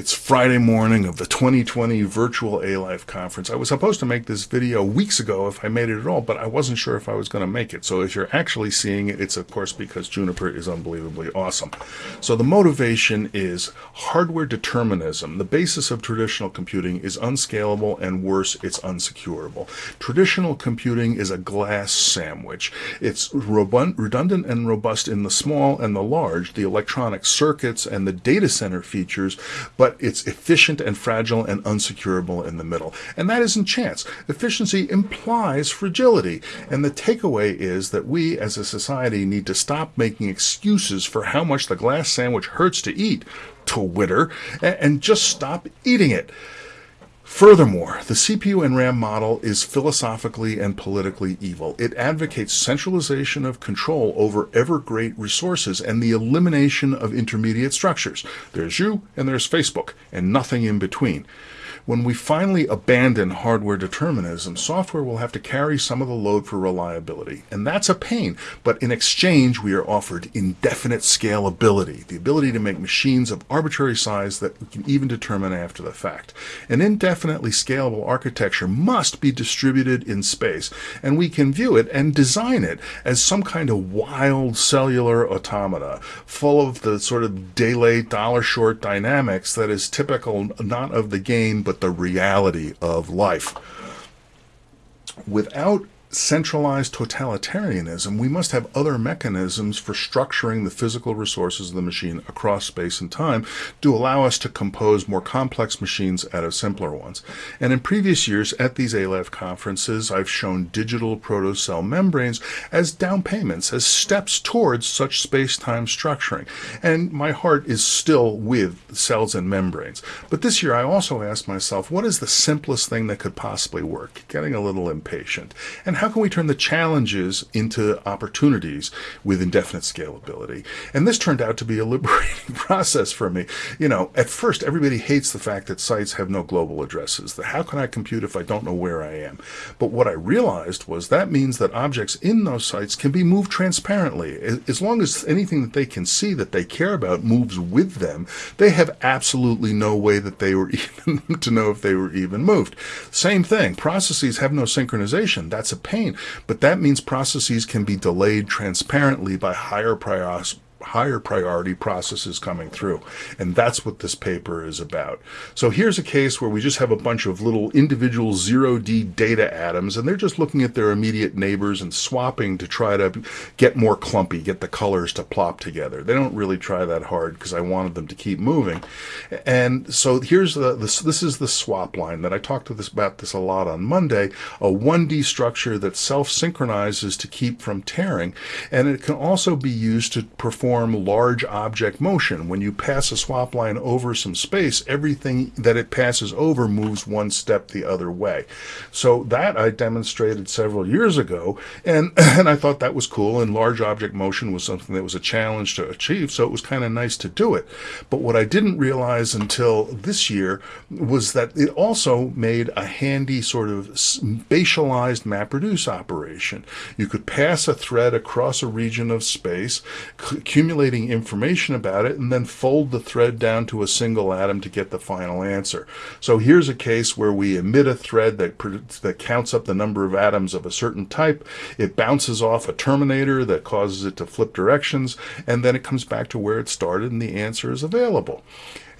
It's Friday morning of the 2020 virtual A-Life conference. I was supposed to make this video weeks ago if I made it at all, but I wasn't sure if I was going to make it. So if you're actually seeing it, it's of course because Juniper is unbelievably awesome. So the motivation is hardware determinism. The basis of traditional computing is unscalable and worse, it's unsecurable. Traditional computing is a glass sandwich. It's redundant and robust in the small and the large, the electronic circuits and the data center features, but it's efficient and fragile and unsecurable in the middle. And that isn't chance. Efficiency implies fragility. And the takeaway is that we as a society need to stop making excuses for how much the glass sandwich hurts to eat, to Twitter, and just stop eating it. Furthermore, the CPU and RAM model is philosophically and politically evil. It advocates centralization of control over ever great resources and the elimination of intermediate structures. There's you and there's Facebook and nothing in between. When we finally abandon hardware determinism, software will have to carry some of the load for reliability. And that's a pain. But in exchange, we are offered indefinite scalability, the ability to make machines of arbitrary size that we can even determine after the fact. An indefinitely scalable architecture must be distributed in space, and we can view it and design it as some kind of wild cellular automata, full of the sort of late, dollar short dynamics that is typical not of the game, but the reality of life. Without centralized totalitarianism, we must have other mechanisms for structuring the physical resources of the machine across space and time to allow us to compose more complex machines out of simpler ones. And in previous years at these A-Life conferences, I've shown digital protocell membranes as down payments, as steps towards such space-time structuring. And my heart is still with cells and membranes. But this year I also asked myself, what is the simplest thing that could possibly work? Getting a little impatient. And how can we turn the challenges into opportunities with indefinite scalability? And this turned out to be a liberating process for me. You know, at first, everybody hates the fact that sites have no global addresses. How can I compute if I don't know where I am? But what I realized was that means that objects in those sites can be moved transparently. As long as anything that they can see that they care about moves with them, they have absolutely no way that they were even to know if they were even moved. Same thing. Processes have no synchronization. That's a pain. But that means processes can be delayed transparently by higher priorities higher priority processes coming through. And that's what this paper is about. So here's a case where we just have a bunch of little individual 0D data atoms, and they're just looking at their immediate neighbors and swapping to try to get more clumpy, get the colors to plop together. They don't really try that hard because I wanted them to keep moving. And so here's the, this, this is the swap line that I talked to this about this a lot on Monday, a 1D structure that self-synchronizes to keep from tearing. And it can also be used to perform large object motion. When you pass a swap line over some space, everything that it passes over moves one step the other way. So that I demonstrated several years ago, and, and I thought that was cool, and large object motion was something that was a challenge to achieve, so it was kind of nice to do it. But what I didn't realize until this year was that it also made a handy sort of spatialized MapReduce operation. You could pass a thread across a region of space, accumulating information about it and then fold the thread down to a single atom to get the final answer. So here's a case where we emit a thread that, that counts up the number of atoms of a certain type. It bounces off a terminator that causes it to flip directions, and then it comes back to where it started and the answer is available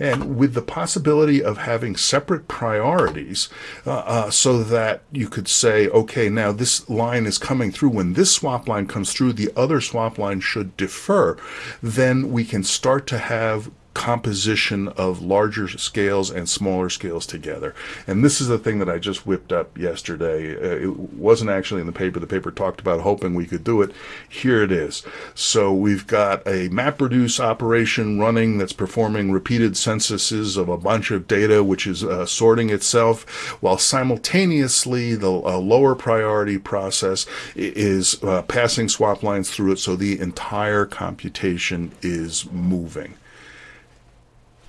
and with the possibility of having separate priorities uh, uh, so that you could say, okay, now this line is coming through. When this swap line comes through, the other swap line should defer. Then we can start to have composition of larger scales and smaller scales together. And this is the thing that I just whipped up yesterday. Uh, it wasn't actually in the paper. The paper talked about hoping we could do it. Here it is. So we've got a MapReduce operation running that's performing repeated censuses of a bunch of data, which is uh, sorting itself, while simultaneously the uh, lower priority process is uh, passing swap lines through it so the entire computation is moving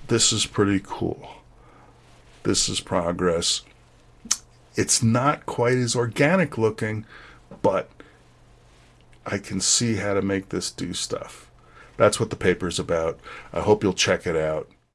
this is pretty cool. This is progress. It's not quite as organic looking, but I can see how to make this do stuff. That's what the paper's about. I hope you'll check it out.